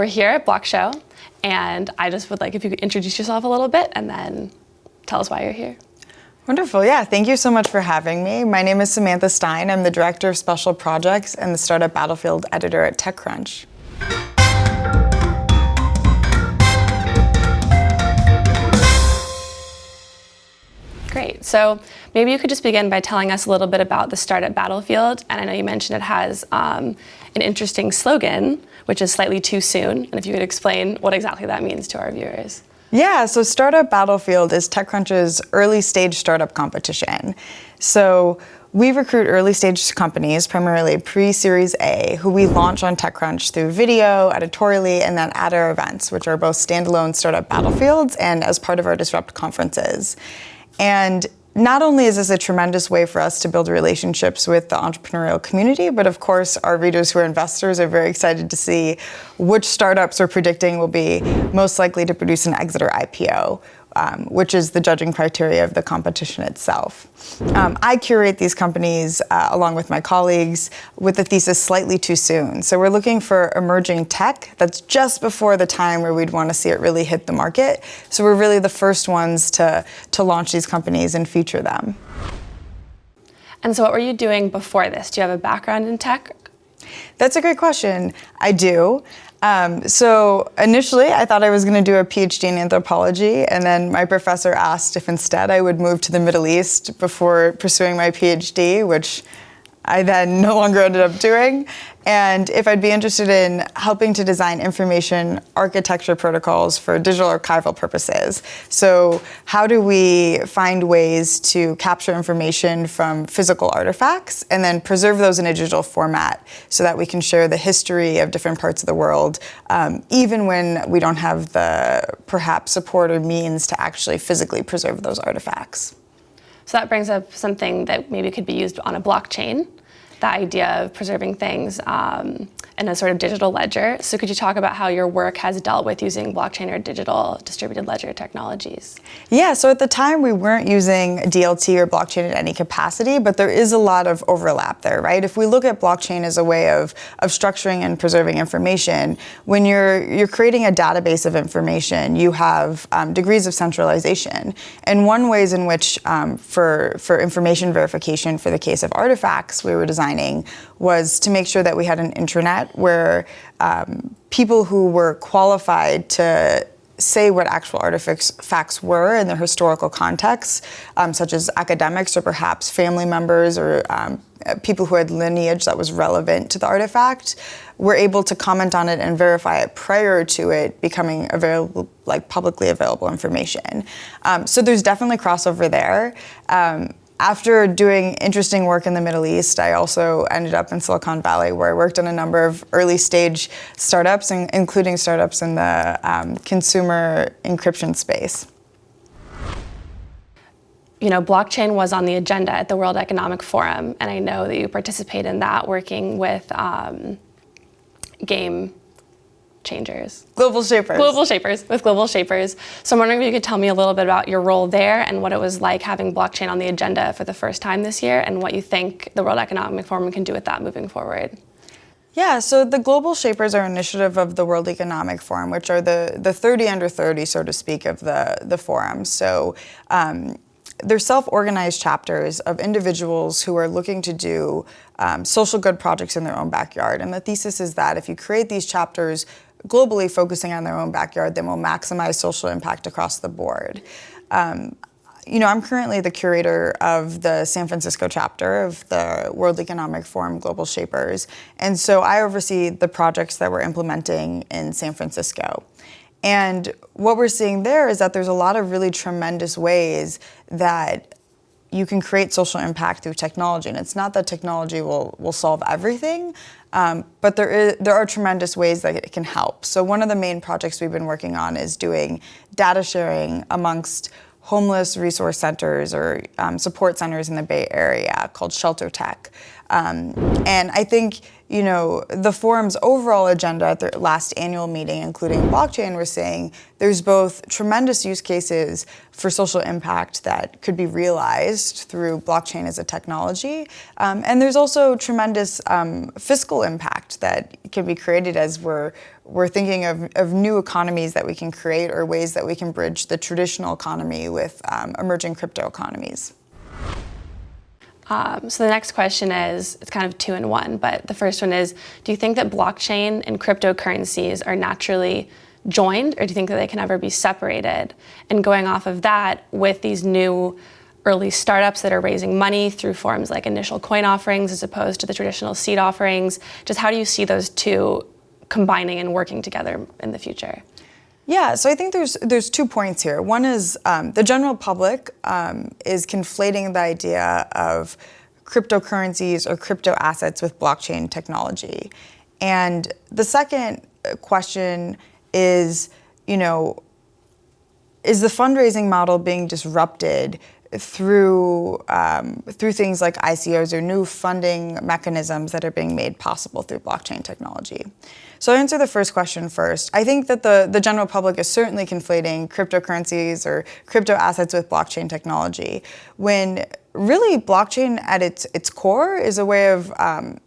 we're here at BlockShow, and I just would like if you could introduce yourself a little bit and then tell us why you're here. Wonderful, yeah. Thank you so much for having me. My name is Samantha Stein. I'm the Director of Special Projects and the Startup Battlefield Editor at TechCrunch. Great. So maybe you could just begin by telling us a little bit about the Startup Battlefield. And I know you mentioned it has um, an interesting slogan, which is slightly too soon. And if you could explain what exactly that means to our viewers. Yeah, so Startup Battlefield is TechCrunch's early stage startup competition. So we recruit early stage companies, primarily pre-series A, who we launch on TechCrunch through video, editorially, and then at our events, which are both standalone startup battlefields and as part of our Disrupt conferences. And not only is this a tremendous way for us to build relationships with the entrepreneurial community, but of course our readers who are investors are very excited to see which startups we're predicting will be most likely to produce an exit or IPO um, which is the judging criteria of the competition itself. Um, I curate these companies uh, along with my colleagues with the thesis slightly too soon. So we're looking for emerging tech that's just before the time where we'd want to see it really hit the market. So we're really the first ones to, to launch these companies and feature them. And so what were you doing before this? Do you have a background in tech? That's a great question. I do. Um, so initially, I thought I was going to do a PhD in anthropology, and then my professor asked if instead I would move to the Middle East before pursuing my PhD, which I then no longer ended up doing. And if I'd be interested in helping to design information architecture protocols for digital archival purposes. So how do we find ways to capture information from physical artifacts and then preserve those in a digital format so that we can share the history of different parts of the world, um, even when we don't have the perhaps support or means to actually physically preserve those artifacts. So that brings up something that maybe could be used on a blockchain the idea of preserving things um, in a sort of digital ledger. So could you talk about how your work has dealt with using blockchain or digital distributed ledger technologies? Yeah, so at the time we weren't using DLT or blockchain in any capacity, but there is a lot of overlap there, right? If we look at blockchain as a way of, of structuring and preserving information, when you're, you're creating a database of information, you have um, degrees of centralization. And one ways in which um, for, for information verification for the case of artifacts we were designing was to make sure that we had an intranet where um, people who were qualified to say what actual artifacts facts were in their historical context, um, such as academics or perhaps family members or um, people who had lineage that was relevant to the artifact, were able to comment on it and verify it prior to it becoming available, like publicly available information. Um, so there's definitely crossover there. After doing interesting work in the Middle East, I also ended up in Silicon Valley where I worked on a number of early stage startups, including startups in the um, consumer encryption space. You know, blockchain was on the agenda at the World Economic Forum, and I know that you participate in that working with um, game changers. Global Shapers. Global Shapers, with Global Shapers. So I'm wondering if you could tell me a little bit about your role there and what it was like having blockchain on the agenda for the first time this year and what you think the World Economic Forum can do with that moving forward. Yeah, so the Global Shapers are an initiative of the World Economic Forum, which are the, the 30 under 30, so to speak, of the, the forum. So um, they're self-organized chapters of individuals who are looking to do um, social good projects in their own backyard. And the thesis is that if you create these chapters globally focusing on their own backyard, then will maximize social impact across the board. Um, you know, I'm currently the curator of the San Francisco chapter of the World Economic Forum Global Shapers. And so I oversee the projects that we're implementing in San Francisco. And what we're seeing there is that there's a lot of really tremendous ways that you can create social impact through technology. And it's not that technology will, will solve everything, um, but there, is, there are tremendous ways that it can help. So one of the main projects we've been working on is doing data sharing amongst homeless resource centers or um, support centers in the Bay Area called ShelterTech. Um, and I think you know, the forum's overall agenda at their last annual meeting, including blockchain, was saying there's both tremendous use cases for social impact that could be realized through blockchain as a technology, um, and there's also tremendous um, fiscal impact that can be created as we're we're thinking of, of new economies that we can create or ways that we can bridge the traditional economy with um, emerging crypto economies. Um, so the next question is, it's kind of two in one, but the first one is, do you think that blockchain and cryptocurrencies are naturally joined, or do you think that they can ever be separated? And going off of that, with these new early startups that are raising money through forms like initial coin offerings as opposed to the traditional seed offerings, just how do you see those two combining and working together in the future? Yeah, so I think there's there's two points here. One is um, the general public um, is conflating the idea of cryptocurrencies or crypto assets with blockchain technology, and the second question is, you know, is the fundraising model being disrupted through um, through things like ICOs or new funding mechanisms that are being made possible through blockchain technology. So I'll answer the first question first. I think that the, the general public is certainly conflating cryptocurrencies or crypto assets with blockchain technology when really blockchain at its, its core is a way of, um,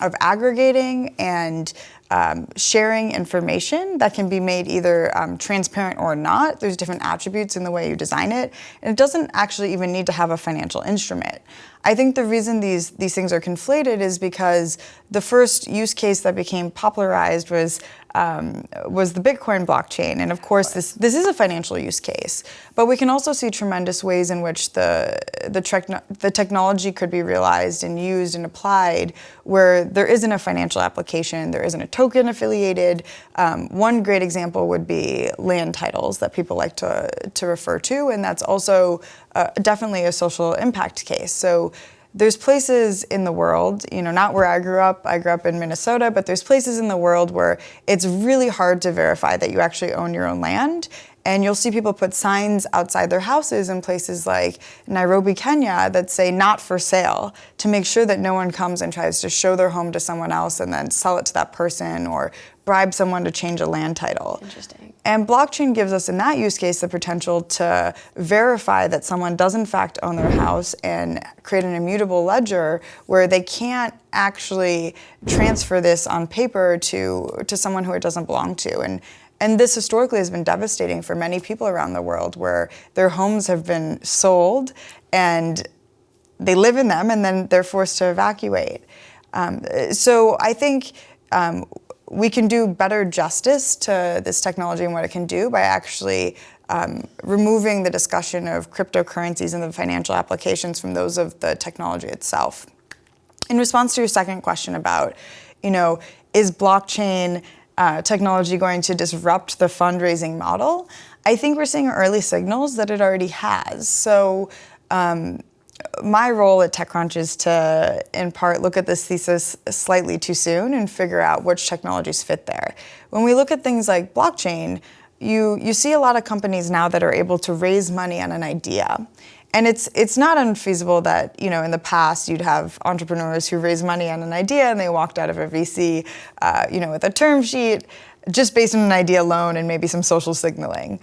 of aggregating and um, sharing information that can be made either um, transparent or not. There's different attributes in the way you design it, and it doesn't actually even need to have a financial instrument. I think the reason these, these things are conflated is because the first use case that became popularized was um, was the Bitcoin blockchain. And of course, this, this is a financial use case. But we can also see tremendous ways in which the, the, the technology could be realized and used and applied where there isn't a financial application, there isn't a token affiliated. Um, one great example would be land titles that people like to, to refer to. And that's also uh, definitely a social impact case. So there's places in the world, you know, not where I grew up, I grew up in Minnesota, but there's places in the world where it's really hard to verify that you actually own your own land. And you'll see people put signs outside their houses in places like Nairobi, Kenya that say not for sale to make sure that no one comes and tries to show their home to someone else and then sell it to that person or bribe someone to change a land title. Interesting. And blockchain gives us in that use case the potential to verify that someone does in fact own their house and create an immutable ledger where they can't actually transfer this on paper to, to someone who it doesn't belong to. And and this historically has been devastating for many people around the world where their homes have been sold and they live in them and then they're forced to evacuate. Um, so I think um, we can do better justice to this technology and what it can do by actually um, removing the discussion of cryptocurrencies and the financial applications from those of the technology itself. In response to your second question about, you know, is blockchain uh, technology going to disrupt the fundraising model? I think we're seeing early signals that it already has. So um, my role at TechCrunch is to, in part, look at this thesis slightly too soon and figure out which technologies fit there. When we look at things like blockchain, you, you see a lot of companies now that are able to raise money on an idea. And it's it's not unfeasible that you know in the past you'd have entrepreneurs who raise money on an idea and they walked out of a VC, uh, you know, with a term sheet, just based on an idea alone and maybe some social signaling.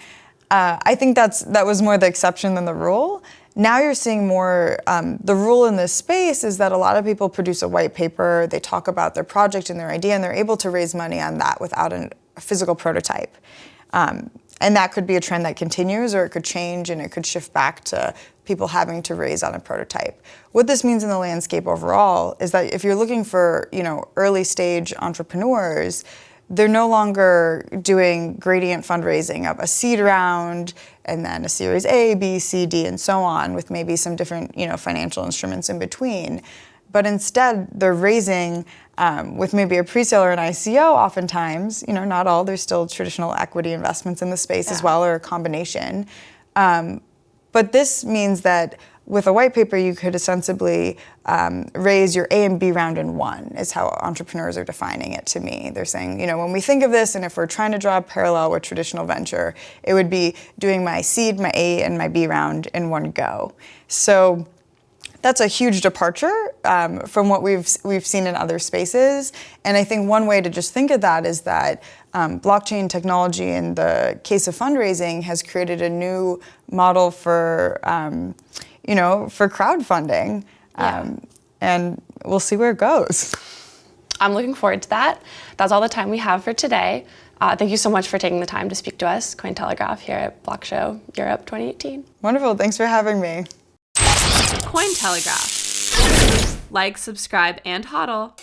Uh, I think that's that was more the exception than the rule. Now you're seeing more, um, the rule in this space is that a lot of people produce a white paper, they talk about their project and their idea, and they're able to raise money on that without an, a physical prototype. Um, and that could be a trend that continues or it could change and it could shift back to people having to raise on a prototype. What this means in the landscape overall is that if you're looking for, you know, early stage entrepreneurs, they're no longer doing gradient fundraising of a seed round and then a series A, B, C, D, and so on with maybe some different, you know, financial instruments in between. But instead, they're raising um, with maybe a pre-sale or an ICO oftentimes, you know, not all, there's still traditional equity investments in the space yeah. as well or a combination. Um, but this means that with a white paper, you could ostensibly um, raise your A and B round in one, is how entrepreneurs are defining it to me. They're saying, you know, when we think of this, and if we're trying to draw a parallel with traditional venture, it would be doing my seed, my A, and my B round in one go. So that's a huge departure um, from what we've we've seen in other spaces. And I think one way to just think of that is that um, blockchain technology, in the case of fundraising, has created a new model for um, you know for crowdfunding, Yeah. um, and we'll see where it goes. I'm looking forward to that. That's all the time we have for today. Uh, thank you so much for taking the time to speak to us, Cointelegraph, here at BlockShow Europe 2018. Wonderful. Thanks for having me. Cointelegraph. Like, subscribe, and hodl.